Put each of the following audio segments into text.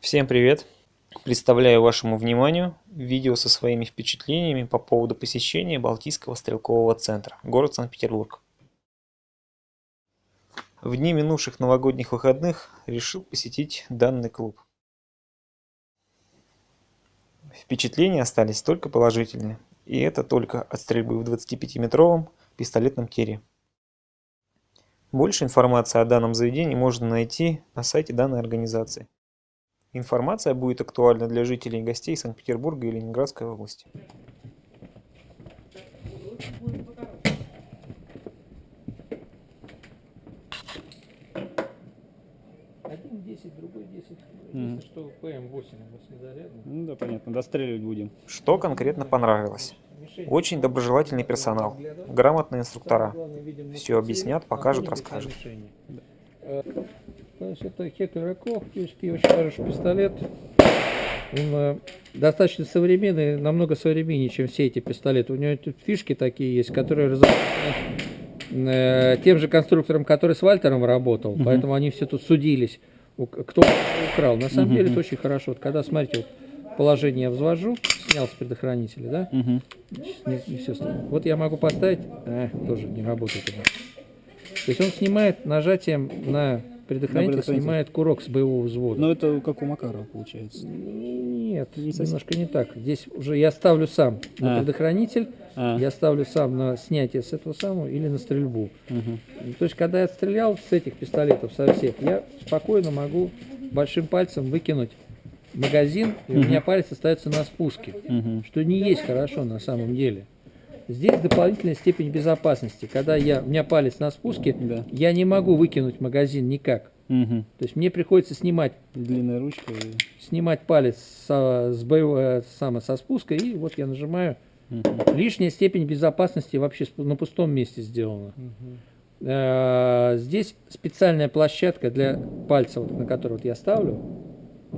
Всем привет! Представляю вашему вниманию видео со своими впечатлениями по поводу посещения Балтийского стрелкового центра, город Санкт-Петербург. В дни минувших новогодних выходных решил посетить данный клуб. Впечатления остались только положительные, и это только от стрельбы в 25-метровом пистолетном тире. Больше информации о данном заведении можно найти на сайте данной организации. Информация будет актуальна для жителей и гостей Санкт-Петербурга и Ленинградской области. Один 10, другой 10. Мгм. Если что, ПМ-8 восьмизарядный. Ну да, понятно, достреливать будем. Что конкретно понравилось? Очень доброжелательный персонал, грамотные инструктора. Все объяснят, покажут, расскажут. Значит, это Кох, USP, очень хороший пистолет. Он э, достаточно современный, намного современнее, чем все эти пистолеты. У него тут фишки такие есть, которые разработаны э, тем же конструктором, который с Вальтером работал, Мгм. поэтому они все тут судились, кто украл. На самом Мгм, деле это очень хорошо. Вот когда, смотрите, вот положение я взвожу, снял с предохранителя, да, Угу. не, не стоит. Вот я могу поставить, а, тоже не работает. То есть он снимает нажатием на предохранитель, предохранитель. снимает курок с боевого взвода. Ну это как у Макарова получается. Нет, Не немножко не так. Здесь уже я ставлю сам на А. предохранитель, А, я ставлю сам на снятие с этого самого или на стрельбу. мгм. То есть, когда я стрелял с этих пистолетов, со всех, я спокойно могу большим пальцем выкинуть магазин, и у Мгм. меня палец остается на спуске Мгм. что не есть хорошо на самом деле. Здесь дополнительная степень безопасности. Когда я, у меня палец на спуске, Да. я не могу выкинуть магазин никак. Мгм. То есть мне приходится снимать, Длинная ручка. и- снимать палец со, с боевого, само со спуска, и вот я нажимаю. Мгм. Лишняя степень безопасности вообще на пустом месте сделана. Мгм. Э, Здесь специальная площадка для пальца, вот, на который вот я ставлю.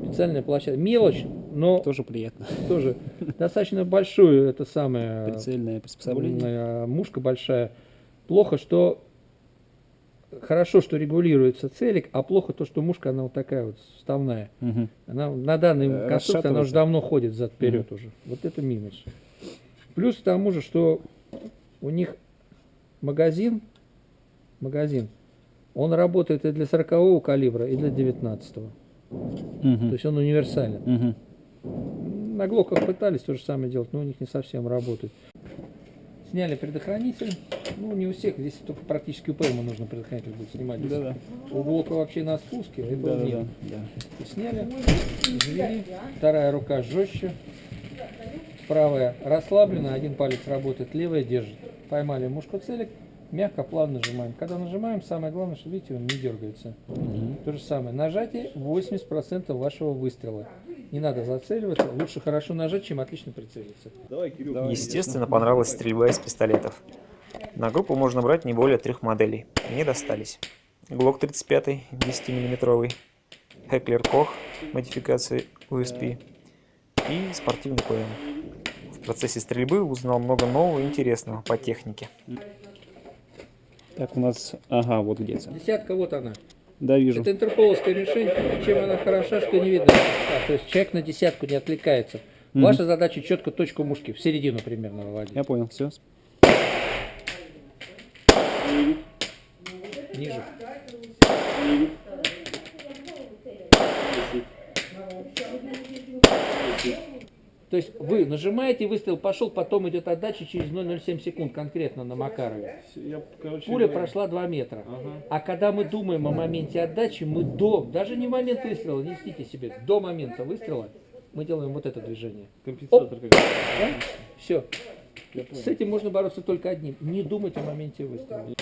Специальная площадка. Мелочь, но Тоже приятно. тоже достаточно большую, это самое... Прицельное приспособление. Э, Мушка большая. Плохо, что хорошо, что регулируется целик, а плохо то, что мушка она вот такая вот вставная. Мгм. Она на данной Э, конструкции она уже давно ходит зад вперед уже. Вот это минус. Плюс к тому же, что у них магазин, магазин, он работает и для 40 калибра, и для 19 То Мгм. есть он универсален. Мгм. На глоках пытались то же самое делать, но у них не совсем работает. Сняли предохранитель. Ну, не у всех, здесь только практически у ПМа нужно предохранитель будет снимать. Здесь Да-да. У блока вообще на спуске, а этого нет. Да-да-да. Да. Сняли, завели, вторая рука жестче, правая расслаблена, один палец работает, левая держит. Поймали мушку целик, мягко, плавно нажимаем. Когда нажимаем, самое главное, что видите, он не дергается. Мгм. То же самое. Нажатие 80% вашего выстрела. Не надо зацеливаться. Лучше хорошо нажать, чем отлично прицелиться. Давай. Естественно, понравилась стрельба из пистолетов. На группу можно брать не более трех моделей. Мне достались. Глок 35 10-мм, Heckler Koch модификации USP и спортивный ПМ. В процессе стрельбы узнал много нового и интересного по технике. Так, у нас... Ага, вот где-то. Десятка, вот она. Да, вижу. Это интерполовская мишень. Чем она хороша, что не видно. Так, то есть человек на десятку не отвлекается. Мгм. Ваша задача четко точку мушки, в середину примерно выводить. Я понял, все. Ниже. То есть вы нажимаете, выстрел пошел, потом идет отдача через 0,07 секунд конкретно на Макарове. Пуля прошла 2 метра. А когда мы думаем о моменте отдачи, мы до, даже не момент выстрела, не льстите себе, до момента выстрела мы делаем вот это движение. Компенсатор Да? Все. С этим можно бороться только одним. Не думать о моменте выстрела.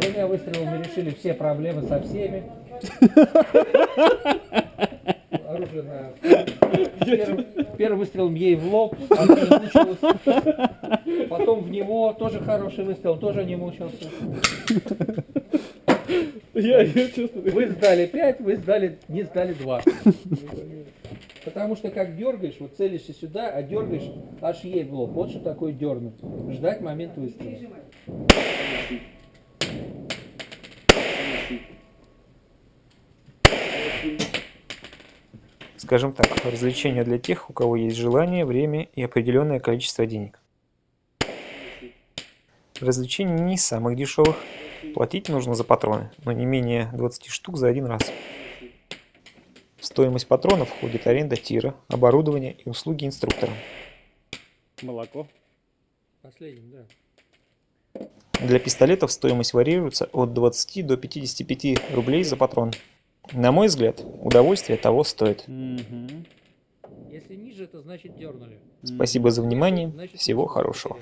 Двумя выстрелами решили все проблемы со всеми. Оружие на... Первым, первым выстрелом ей в лоб. Потом в него тоже хороший выстрел, тоже не мучился. Я. Вы сдали 5, вы сдали, не сдали 2. Потому что как дергаешь, вот целишься сюда, а дергаешь аж ей в лоб. Вот что такое дернуть. Ждать момент выстрела. Скажем так, развлечение для тех, у кого есть желание, время и определенное количество денег. Развлечение не из самых дешевых. Платить нужно за патроны, но не менее 20 штук за один раз. В стоимость патронов входит аренда тира, оборудование и услуги инструктора. Молоко. Последним, да. Для пистолетов стоимость варьируется от 20 до 55 рублей за патрон. На мой взгляд, удовольствие того стоит. Если ниже, это значит дернули. Спасибо за внимание, Значит, всего хорошего.